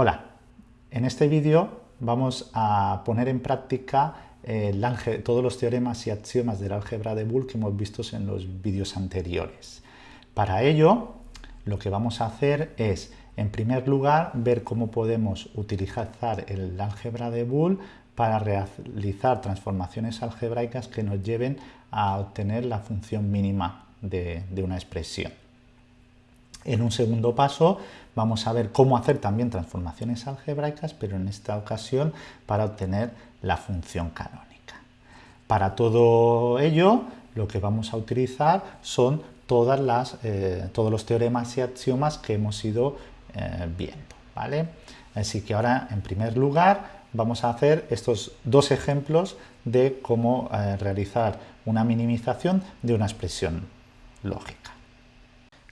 Hola, en este vídeo vamos a poner en práctica todos los teoremas y axiomas del álgebra de Boole que hemos visto en los vídeos anteriores. Para ello, lo que vamos a hacer es, en primer lugar, ver cómo podemos utilizar el álgebra de Boole para realizar transformaciones algebraicas que nos lleven a obtener la función mínima de una expresión. En un segundo paso vamos a ver cómo hacer también transformaciones algebraicas, pero en esta ocasión para obtener la función canónica. Para todo ello, lo que vamos a utilizar son todas las, eh, todos los teoremas y axiomas que hemos ido eh, viendo. ¿vale? Así que ahora, en primer lugar, vamos a hacer estos dos ejemplos de cómo eh, realizar una minimización de una expresión lógica.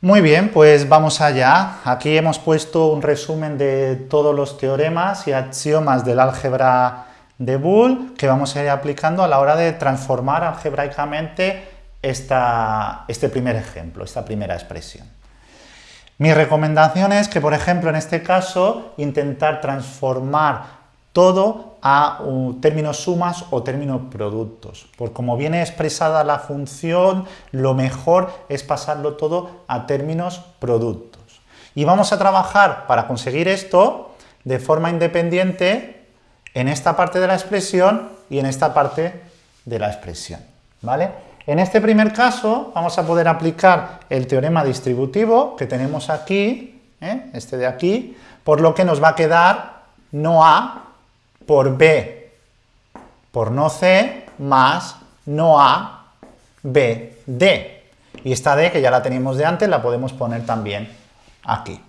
Muy bien, pues vamos allá. Aquí hemos puesto un resumen de todos los teoremas y axiomas del álgebra de Boole que vamos a ir aplicando a la hora de transformar algebraicamente este primer ejemplo, esta primera expresión. Mi recomendación es que, por ejemplo, en este caso, intentar transformar todo a términos sumas o términos productos. Por como viene expresada la función, lo mejor es pasarlo todo a términos productos. Y vamos a trabajar para conseguir esto de forma independiente en esta parte de la expresión y en esta parte de la expresión. ¿vale? En este primer caso vamos a poder aplicar el teorema distributivo que tenemos aquí, ¿eh? este de aquí, por lo que nos va a quedar no A por B por no C más no A, B, D. Y esta D, que ya la teníamos de antes, la podemos poner también aquí.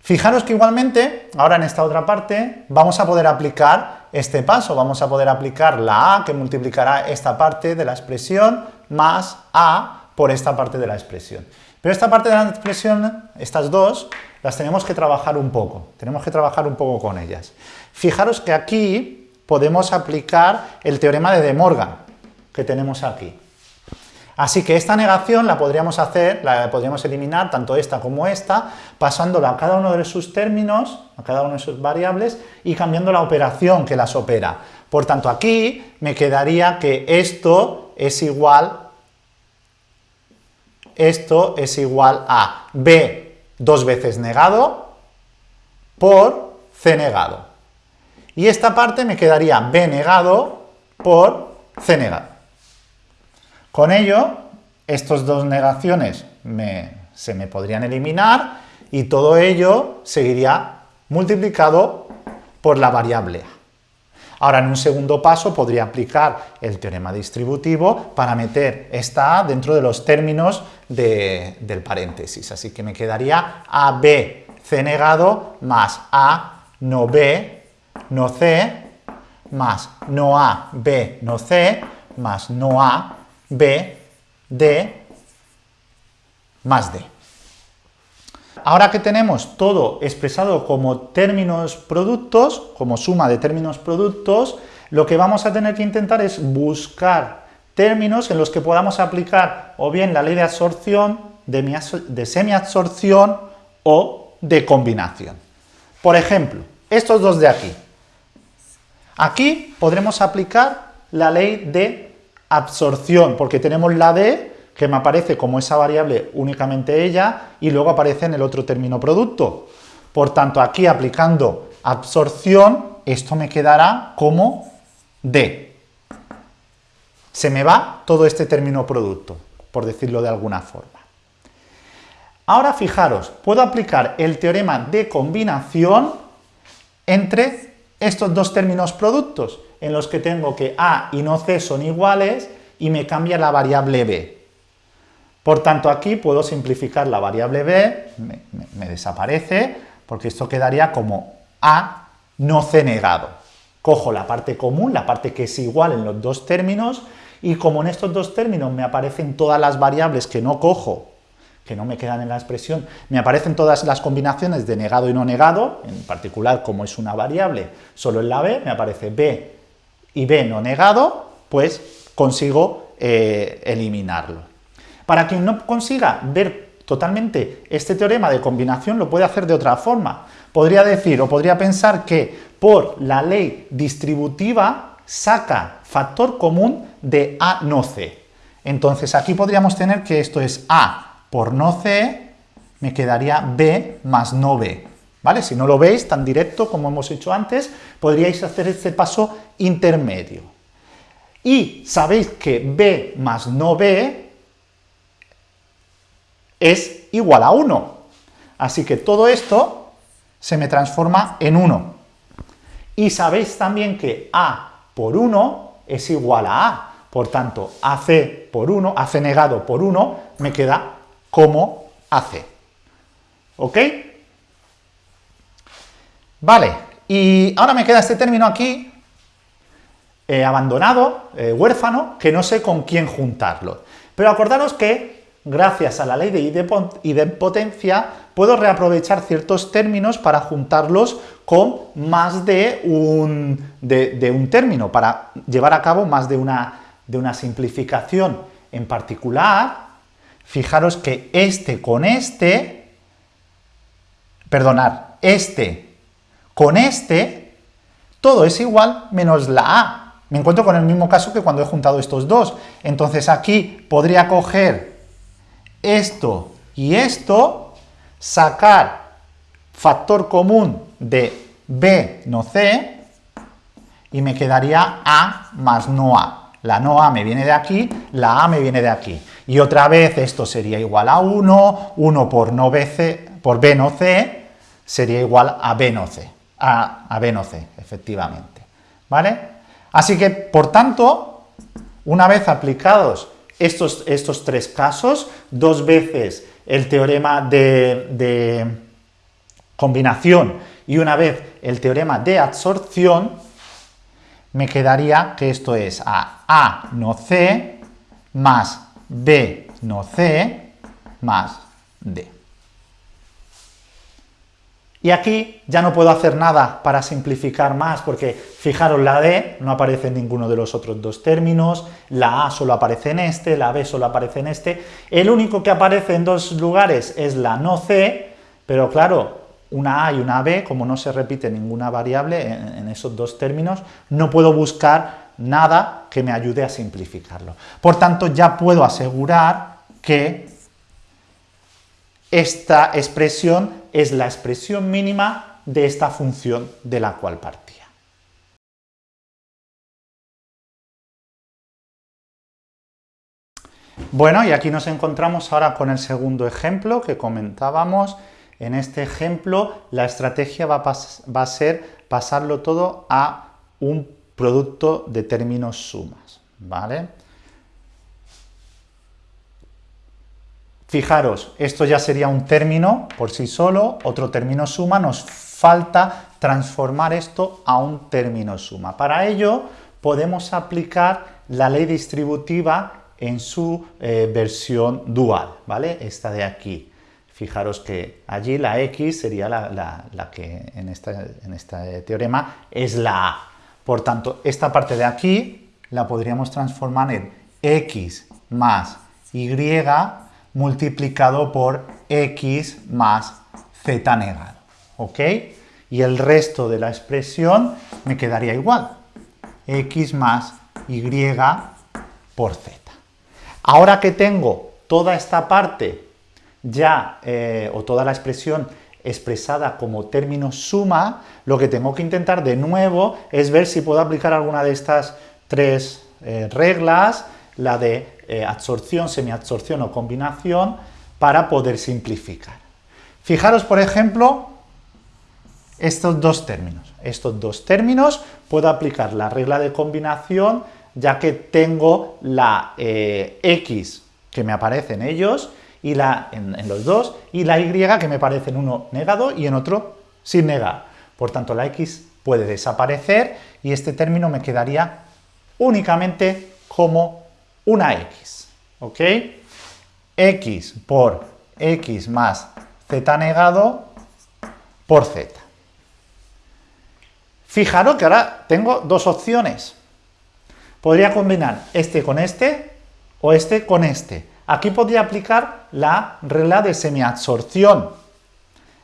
Fijaros que igualmente, ahora en esta otra parte, vamos a poder aplicar este paso, vamos a poder aplicar la A, que multiplicará esta parte de la expresión, más A por esta parte de la expresión. Pero esta parte de la expresión, estas dos, las tenemos que trabajar un poco, tenemos que trabajar un poco con ellas. Fijaros que aquí podemos aplicar el teorema de De Morgan, que tenemos aquí. Así que esta negación la podríamos hacer, la podríamos eliminar, tanto esta como esta, pasándola a cada uno de sus términos, a cada una de sus variables, y cambiando la operación que las opera. Por tanto, aquí me quedaría que esto es igual, esto es igual a b dos veces negado por c negado. Y esta parte me quedaría b negado por c negado. Con ello, estas dos negaciones se me podrían eliminar y todo ello seguiría multiplicado por la variable a. Ahora, en un segundo paso, podría aplicar el teorema distributivo para meter esta A dentro de los términos del paréntesis. Así que me quedaría AB C negado más A no B no C más no A B no C más no A B D más D. Ahora que tenemos todo expresado como términos productos, como suma de términos productos, lo que vamos a tener que intentar es buscar términos en los que podamos aplicar o bien la ley de absorción, de semiabsorción o de combinación. Por ejemplo, estos dos de aquí. Aquí podremos aplicar la ley de absorción, porque tenemos la D que me aparece como esa variable únicamente ella y luego aparece en el otro término producto. Por tanto, aquí aplicando absorción, esto me quedará como D. Se me va todo este término producto, por decirlo de alguna forma. Ahora fijaros, puedo aplicar el teorema de combinación entre estos dos términos productos, en los que tengo que A y no C son iguales y me cambia la variable B. Por tanto, aquí puedo simplificar la variable b, me, desaparece, porque esto quedaría como a no c negado. Cojo la parte común, la parte que es igual en los dos términos, y como en estos dos términos me aparecen todas las variables que no cojo, que no me quedan en la expresión, me aparecen todas las combinaciones de negado y no negado, en particular como es una variable solo en la b, me aparece b y b no negado, pues consigo eh, eliminarlo. Para quien no consiga ver totalmente este teorema de combinación lo puede hacer de otra forma. Podría decir o podría pensar que por la ley distributiva saca factor común de A no C. Entonces aquí podríamos tener que esto es A por no C, me quedaría B más no B. ¿Vale? Si no lo veis tan directo como hemos hecho antes, podríais hacer este paso intermedio. Y sabéis que B más no B es igual a 1. Así que todo esto se me transforma en 1. Y sabéis también que A por 1 es igual a A. Por tanto, AC por 1, AC negado por 1, me queda como AC. ¿Ok? Vale, y ahora me queda este término aquí, eh, abandonado, eh, huérfano, que no sé con quién juntarlo. Pero acordaros que, gracias a la ley de idempotencia, puedo reaprovechar ciertos términos para juntarlos con más de un, término, para llevar a cabo más de una, de una simplificación. En particular, fijaros que este con este, perdonar, este con este, todo es igual menos la A. Me encuentro con el mismo caso que cuando he juntado estos dos. Entonces aquí podría coger esto y esto, sacar factor común de B no C, y me quedaría A más no A. La no A me viene de aquí, la A me viene de aquí. Y otra vez esto sería igual a 1, 1 por, no BC, por B no C sería igual a B no C a, B no C, efectivamente. ¿Vale? Así que, por tanto, una vez aplicados estos, estos tres casos, dos veces el teorema de, de combinación y una vez el teorema de absorción, me quedaría que esto es a A no C más B no C más D. Y aquí ya no puedo hacer nada para simplificar más, porque fijaros, la D no aparece en ninguno de los otros dos términos, la A solo aparece en este, la B solo aparece en este, el único que aparece en dos lugares es la no C, pero claro, una A y una B, como no se repite ninguna variable en, esos dos términos, no puedo buscar nada que me ayude a simplificarlo. Por tanto, ya puedo asegurar que esta expresión es la expresión mínima de esta función de la cual partía. Bueno, y aquí nos encontramos ahora con el segundo ejemplo que comentábamos. En este ejemplo, la estrategia va a, ser pasarlo todo a un producto de términos sumas, ¿vale? Fijaros, esto ya sería un término por sí solo, otro término suma, nos falta transformar esto a un término suma. Para ello podemos aplicar la ley distributiva en su eh, versión dual, ¿vale? Esta de aquí. Fijaros que allí la x sería la, que en, en este teorema es la a. Por tanto, esta parte de aquí la podríamos transformar en x más y multiplicado por x más z negado, ¿ok? Y el resto de la expresión me quedaría igual, x más y por z. Ahora que tengo toda esta parte ya, eh, o toda la expresión expresada como término suma, lo que tengo que intentar de nuevo es ver si puedo aplicar alguna de estas tres eh, reglas, la de eh, absorción, semiabsorción o combinación para poder simplificar. Fijaros, por ejemplo, estos dos términos. Estos dos términos puedo aplicar la regla de combinación ya que tengo la eh, x que me aparece en ellos y la, en, en, los dos y la y que me aparece en uno negado y en otro sin negar. Por tanto, la x puede desaparecer y este término me quedaría únicamente como una x, ¿ok? x por x más z negado por z. Fijaros que ahora tengo dos opciones. Podría combinar este con este o este con este. Aquí podría aplicar la regla de semiabsorción,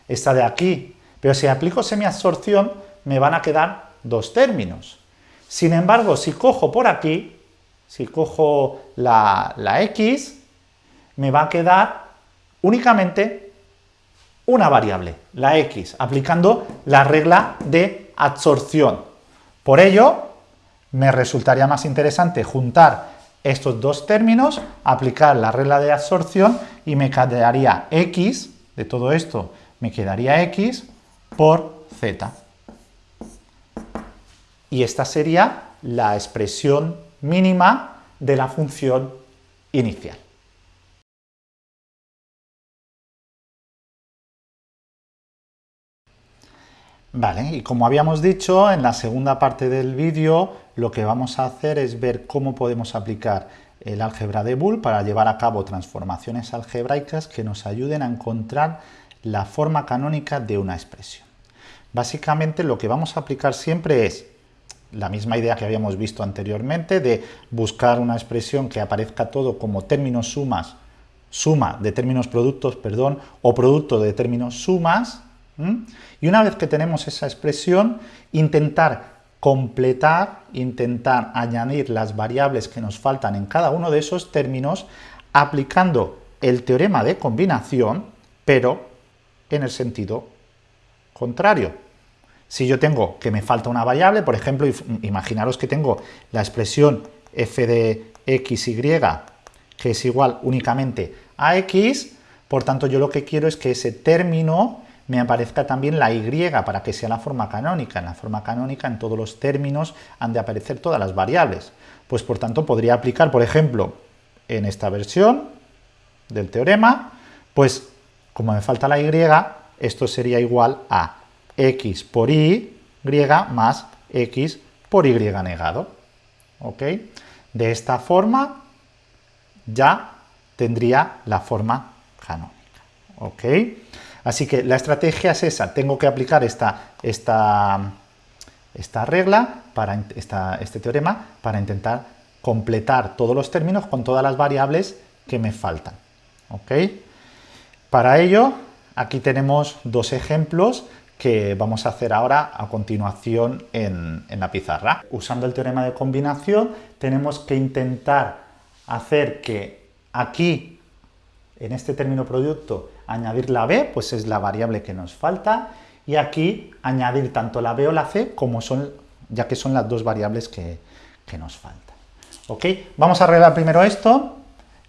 esta de aquí, pero si aplico semiabsorción me van a quedar dos términos. Sin embargo, si cojo por aquí, si cojo la, la x, me va a quedar únicamente una variable, la x, aplicando la regla de absorción. Por ello, me resultaría más interesante juntar estos dos términos, aplicar la regla de absorción y me quedaría x, de todo esto me quedaría x por z. Y esta sería la expresión mínima de la función inicial. Vale, y como habíamos dicho, en la segunda parte del vídeo lo que vamos a hacer es ver cómo podemos aplicar el álgebra de Boole para llevar a cabo transformaciones algebraicas que nos ayuden a encontrar la forma canónica de una expresión. Básicamente lo que vamos a aplicar siempre es la misma idea que habíamos visto anteriormente de buscar una expresión que aparezca todo como términos sumas, suma de términos productos, perdón, o producto de términos sumas, y una vez que tenemos esa expresión, intentar completar, intentar añadir las variables que nos faltan en cada uno de esos términos aplicando el teorema de combinación, pero en el sentido contrario. Si yo tengo que me falta una variable, por ejemplo, imaginaros que tengo la expresión f de xy que es igual únicamente a x, por tanto yo lo que quiero es que ese término me aparezca también la y para que sea la forma canónica. En la forma canónica, en todos los términos, han de aparecer todas las variables. Pues por tanto podría aplicar, por ejemplo, en esta versión del teorema, pues como me falta la y, esto sería igual a x por y más x por y negado. ¿Ok? De esta forma ya tendría la forma canónica. ¿Ok? Así que la estrategia es esa, tengo que aplicar esta, esta, esta regla, para este teorema, para intentar completar todos los términos con todas las variables que me faltan. ¿ok? Para ello, aquí tenemos dos ejemplos que vamos a hacer ahora a continuación en, en, la pizarra. Usando el teorema de combinación, tenemos que intentar hacer que aquí, en este término producto, añadir la b, pues es la variable que nos falta, y aquí añadir tanto la b o la c, como son, ya que son las dos variables que, nos faltan. ¿Ok? Vamos a arreglar primero esto.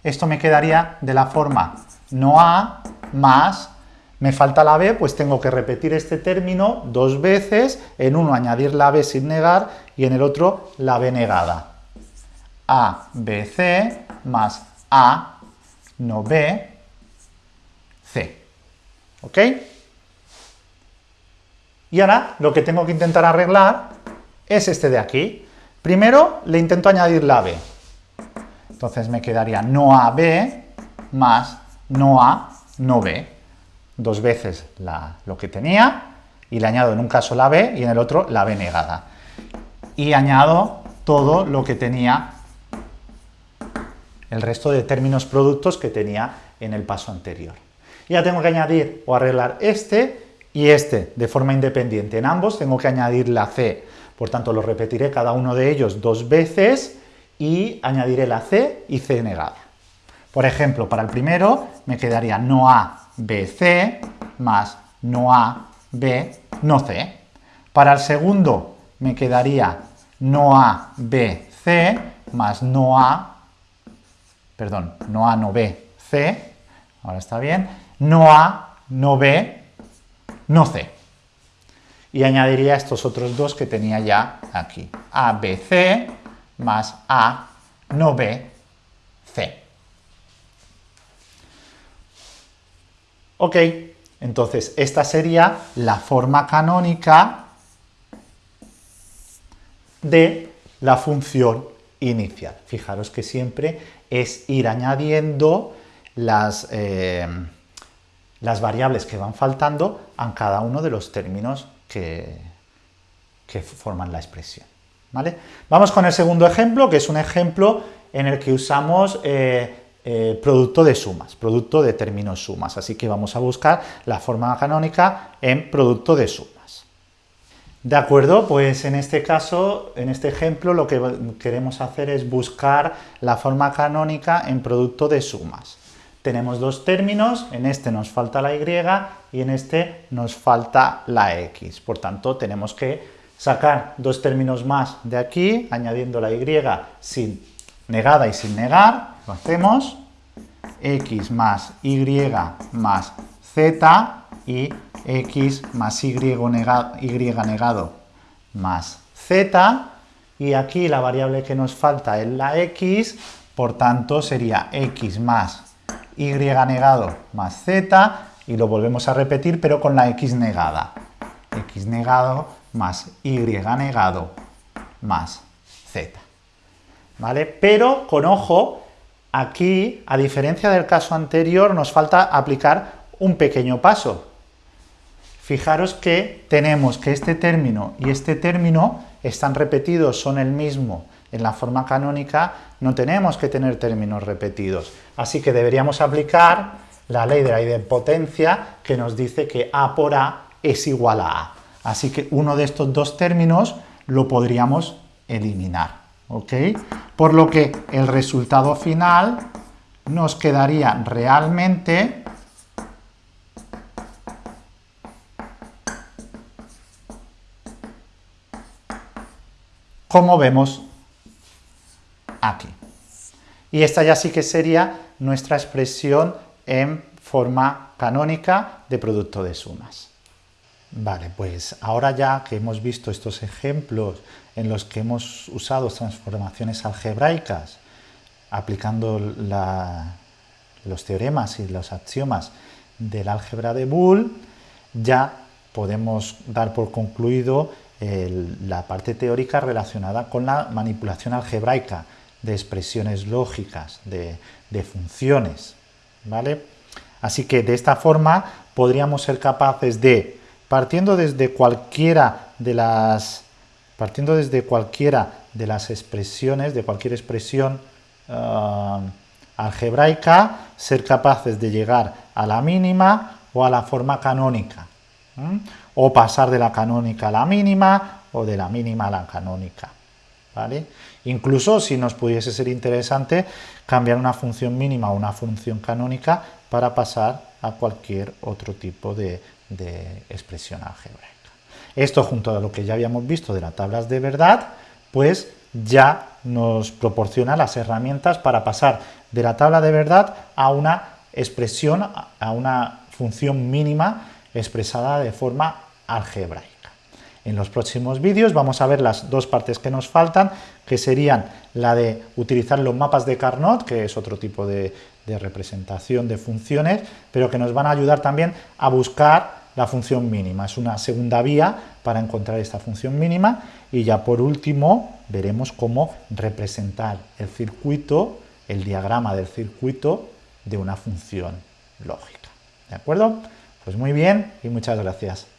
Esto me quedaría de la forma no a más, me falta la b, pues tengo que repetir este término dos veces, en uno añadir la b sin negar y en el otro la b negada. a, b, c más a, no b, C. ¿Ok? Y ahora lo que tengo que intentar arreglar es este de aquí. Primero le intento añadir la B. Entonces me quedaría no AB más no A, no B. Dos veces lo que tenía y le añado en un caso la B y en el otro la B negada. Y añado todo lo que tenía, el resto de términos productos que tenía en el paso anterior ya tengo que añadir o arreglar este y este de forma independiente. En ambos tengo que añadir la C, por tanto lo repetiré cada uno de ellos dos veces y añadiré la C y C negada. Por ejemplo, para el primero me quedaría no A, B, C, más no A, B, no C. Para el segundo me quedaría no A, B, C, más no A, perdón, no A, no B, C, ahora está bien, no A, no B, no C. Y añadiría estos otros dos que tenía ya aquí. A, B, C, más A, no B, C. Ok, entonces esta sería la forma canónica de la función inicial. Fijaros que siempre es ir añadiendo las... Eh, las variables que van faltando a cada uno de los términos que, que forman la expresión. ¿vale? Vamos con el segundo ejemplo, que es un ejemplo en el que usamos eh, eh, producto de sumas, producto de términos sumas. Así que vamos a buscar la forma canónica en producto de sumas. De acuerdo, pues en este caso, en este ejemplo, lo que queremos hacer es buscar la forma canónica en producto de sumas. Tenemos dos términos, en este nos falta la y y en este nos falta la x. Por tanto, tenemos que sacar dos términos más de aquí, añadiendo la y sin negada y sin negar, lo hacemos, x más y más z y x más y negado, negado más z, y aquí la variable que nos falta es la x, por tanto sería x más y negado más z, y lo volvemos a repetir, pero con la x negada. x negado más y negado más z. Pero, con ojo, aquí, a diferencia del caso anterior, nos falta aplicar un pequeño paso. Fijaros que tenemos que este término y este término están repetidos, son el mismo. En la forma canónica no tenemos que tener términos repetidos. Así que deberíamos aplicar la ley de la idempotencia que nos dice que A por A es igual a A. Así que uno de estos dos términos lo podríamos eliminar. ¿ok? Por lo que el resultado final nos quedaría realmente como vemos aquí. Y esta ya sí que sería nuestra expresión en forma canónica de producto de sumas. Vale, pues ahora ya que hemos visto estos ejemplos en los que hemos usado transformaciones algebraicas, aplicando los teoremas y los axiomas del álgebra de Boole, ya podemos dar por concluido la parte teórica relacionada con la manipulación algebraica de expresiones lógicas, de, de funciones. ¿vale? Así que de esta forma podríamos ser capaces de partiendo desde cualquiera de las partiendo desde cualquiera de las expresiones, de cualquier expresión ah, algebraica, ser capaces de llegar a la mínima o a la forma canónica, o pasar de la canónica a la mínima o de la mínima a la canónica. ¿vale? Incluso si nos pudiese ser interesante cambiar una función mínima a una función canónica para pasar a cualquier otro tipo de, de expresión algebraica. Esto junto a lo que ya habíamos visto de las tablas de verdad, pues ya nos proporciona las herramientas para pasar de la tabla de verdad a una expresión, a una función mínima expresada de forma algebraica. En los próximos vídeos vamos a ver las dos partes que nos faltan, que serían la de utilizar los mapas de Carnot, que es otro tipo de, de representación de funciones, pero que nos van a ayudar también a buscar la función mínima. Es una segunda vía para encontrar esta función mínima y ya por último veremos cómo representar el circuito, el diagrama del circuito de una función lógica. ¿De acuerdo? Pues muy bien y muchas gracias.